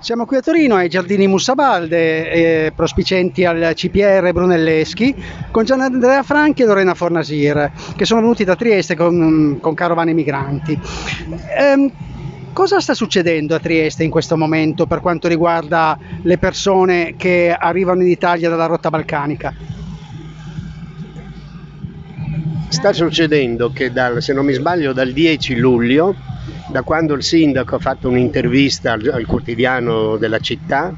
Siamo qui a Torino ai Giardini Mussabalde, eh, prospicenti al CPR Brunelleschi, con Gian Andrea Franchi e Lorena Fornasir, che sono venuti da Trieste con, con carovane migranti. Eh, cosa sta succedendo a Trieste in questo momento per quanto riguarda le persone che arrivano in Italia dalla rotta balcanica? Sta succedendo che dal, se non mi sbaglio dal 10 luglio da quando il sindaco ha fatto un'intervista al, al quotidiano della città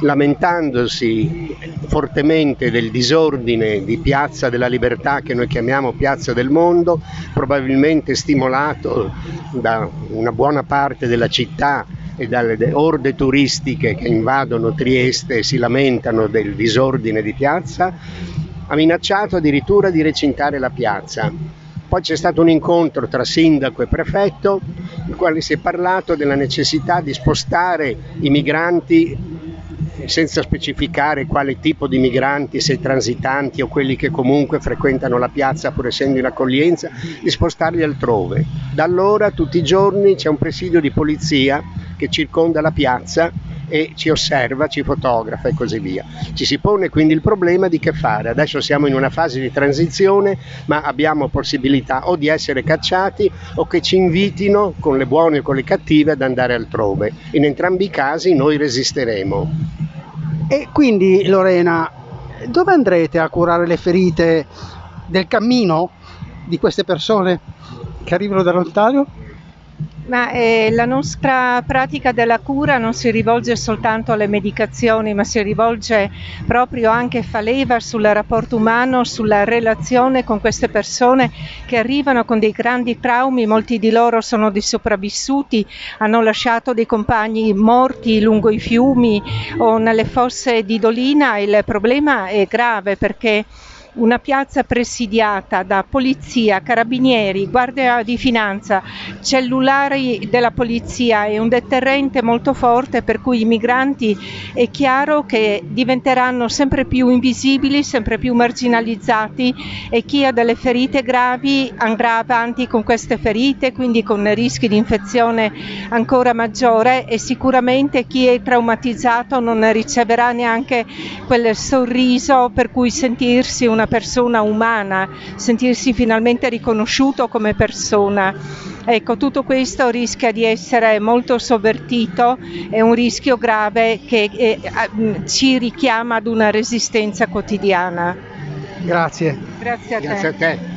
lamentandosi fortemente del disordine di Piazza della Libertà che noi chiamiamo Piazza del Mondo, probabilmente stimolato da una buona parte della città e dalle orde turistiche che invadono Trieste e si lamentano del disordine di piazza, ha minacciato addirittura di recintare la piazza. Poi c'è stato un incontro tra sindaco e prefetto, in cui si è parlato della necessità di spostare i migranti senza specificare quale tipo di migranti, se transitanti o quelli che comunque frequentano la piazza pur essendo in accoglienza, di spostarli altrove. Da allora tutti i giorni c'è un presidio di polizia che circonda la piazza e ci osserva, ci fotografa e così via. Ci si pone quindi il problema di che fare. Adesso siamo in una fase di transizione, ma abbiamo possibilità o di essere cacciati o che ci invitino con le buone o con le cattive ad andare altrove. In entrambi i casi noi resisteremo. E quindi Lorena, dove andrete a curare le ferite del cammino di queste persone che arrivano da lontano? Ma eh, la nostra pratica della cura non si rivolge soltanto alle medicazioni, ma si rivolge proprio anche, fa leva sul rapporto umano, sulla relazione con queste persone che arrivano con dei grandi traumi, molti di loro sono dei sopravvissuti, hanno lasciato dei compagni morti lungo i fiumi o nelle fosse di Dolina. Il problema è grave perché una piazza presidiata da polizia, carabinieri, guardia di finanza, cellulari della polizia e un deterrente molto forte per cui i migranti è chiaro che diventeranno sempre più invisibili, sempre più marginalizzati e chi ha delle ferite gravi andrà avanti con queste ferite, quindi con rischi di infezione ancora maggiore e sicuramente chi è traumatizzato non riceverà neanche quel sorriso per cui sentirsi una persona umana, sentirsi finalmente riconosciuto come persona. Ecco, tutto questo rischia di essere molto sovvertito, è un rischio grave che eh, ci richiama ad una resistenza quotidiana. Grazie. Grazie a te. Grazie a te.